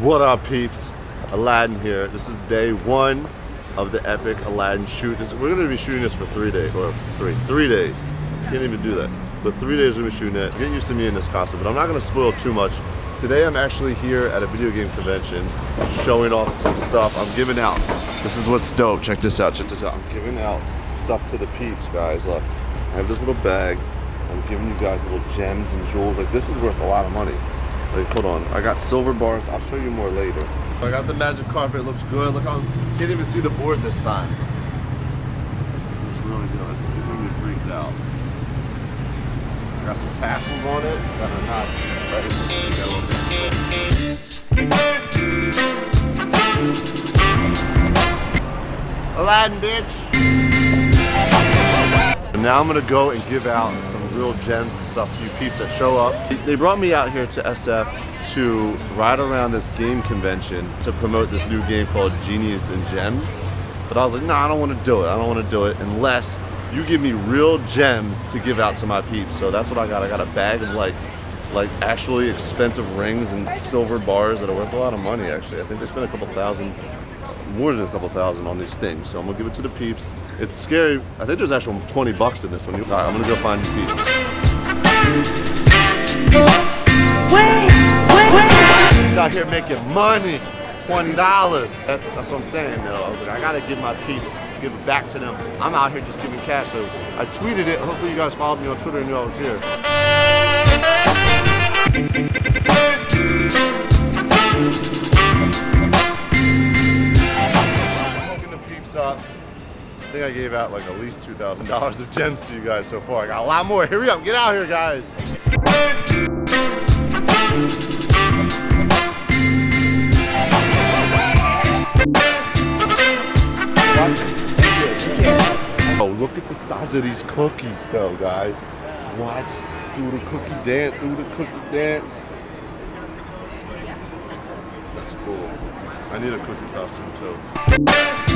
What up, peeps? Aladdin here. This is day one of the epic Aladdin shoot. This, we're gonna be shooting this for three days, or three, three days. Can't even do that. But three days we're gonna be shooting it. Get used to me in this costume, but I'm not gonna spoil too much. Today I'm actually here at a video game convention, showing off some stuff I'm giving out. This is what's dope. Check this out. Check this out. I'm giving out stuff to the peeps, guys. Look, I have this little bag. I'm giving you guys little gems and jewels. Like this is worth a lot of money. Wait, hold on. I got silver bars. I'll show you more later. I got the magic carpet. It looks good. Look how can't even see the board this time. Looks really good. You're gonna be freaked out. I got some tassels on it that are not ready for Aladdin, bitch. Now I'm gonna go and give out some real gems and stuff to you peeps that show up. They brought me out here to SF to ride around this game convention to promote this new game called Genies and Gems. But I was like, no, nah, I don't want to do it. I don't want to do it unless you give me real gems to give out to my peeps. So that's what I got. I got a bag of like like actually expensive rings and silver bars that are worth a lot of money actually. I think they spent a couple thousand, more than a couple thousand on these things. So I'm gonna give it to the peeps. It's scary. I think there's actually 20 bucks in this one. All right, I'm gonna go find these peeps. Wait, wait, wait. He's out here making money. $20. That's that's what I'm saying though. I was like, I gotta give my peeps, give it back to them. I'm out here just giving cash. So I tweeted it. Hopefully you guys followed me on Twitter and knew I was here. Think I gave out like at least $2,000 of gems to you guys so far. I got a lot more. Hurry up, get out here, guys. Oh, look at the size of these cookies though, guys. Watch, do the cookie dance, do the cookie dance. That's cool. I need a cookie costume too.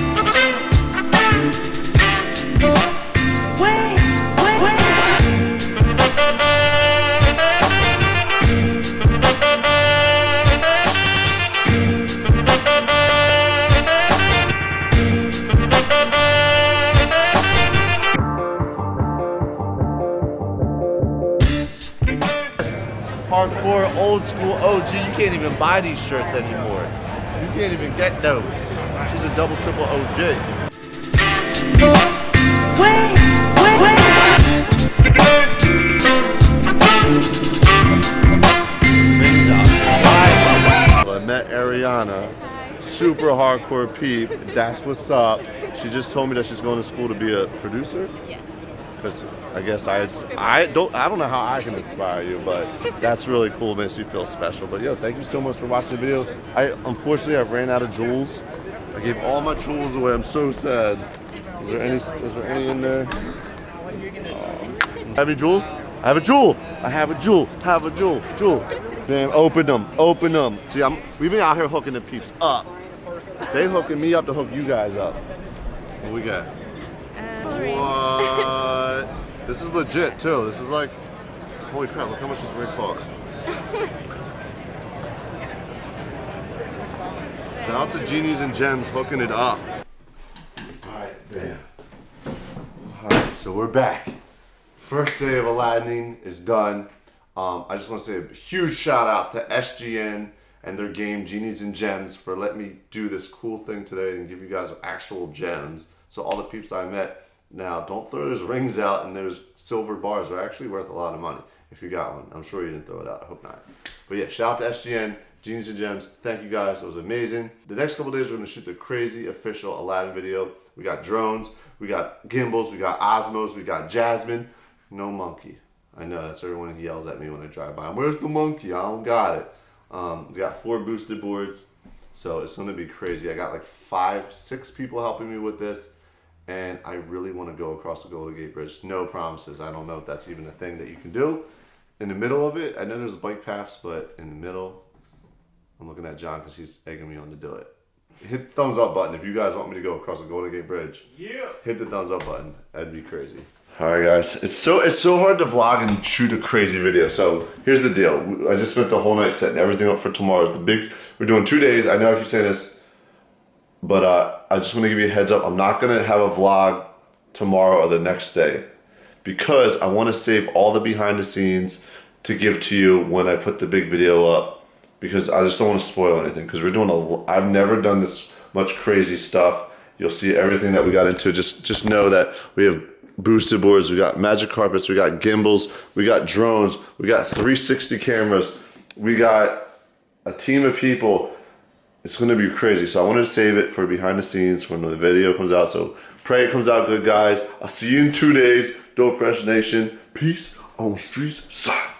Hardcore, old school OG. You can't even buy these shirts anymore. You can't even get those. She's a double triple OG. Wait, wait, wait. I met Ariana, super hardcore peep. That's what's up. She just told me that she's going to school to be a producer. Yes I guess I I don't I don't know how I can inspire you, but that's really cool. It Makes me feel special. But yo, thank you so much for watching the video. I unfortunately I ran out of jewels. I gave all my jewels away. I'm so sad. Is there any? Is there any in there? Um, have any jewels? I have a jewel. I have a jewel. I have a jewel. Jewel. Man, open them. Open them. See, I'm. We've been out here hooking the peeps up. They hooking me up to hook you guys up. What we got? What? This is legit too. This is like, holy crap! Look how much this ring costs. Shout out to Genies and Gems hooking it up. Alright, bam. Alright, so we're back. First day of Aladdin is done. Um, I just want to say a huge shout out to SGN and their game Genies and Gems for letting me do this cool thing today and give you guys actual gems. So all the peeps I met now, don't throw those rings out and those silver bars are actually worth a lot of money if you got one. I'm sure you didn't throw it out. I hope not. But yeah, shout out to SGN, Genies and Gems. Thank you guys. It was amazing. The next couple days, we're going to shoot the crazy official Aladdin video. We got drones, we got gimbals, we got Osmos, we got Jasmine. No monkey. I know that's everyone yells at me when I drive by. Where's the monkey? I don't got it. Um, we got four boosted boards. So it's going to be crazy. I got like five, six people helping me with this and I really want to go across the Golden Gate Bridge. No promises. I don't know if that's even a thing that you can do. In the middle of it, I know there's bike paths, but in the middle, I'm looking at John because he's egging me on to do it. Hit the thumbs up button if you guys want me to go across the Golden Gate Bridge. Yeah. Hit the thumbs up button. That'd be crazy. All right, guys. It's so it's so hard to vlog and shoot a crazy video. So here's the deal. I just spent the whole night setting everything up for tomorrow. The big. We're doing two days. I know I keep saying this, but uh, I just want to give you a heads up. I'm not gonna have a vlog tomorrow or the next day because I want to save all the behind the scenes to give to you when I put the big video up because I just don't want to spoil anything because we're doing a I've never done this much crazy stuff you'll see everything that we got into just just know that we have boosted boards we got magic carpets we got gimbals we got drones we got 360 cameras we got a team of people it's going to be crazy. So I wanted to save it for behind the scenes when the video comes out. So pray it comes out good guys. I'll see you in two days. Dope Fresh Nation. Peace on streets. Side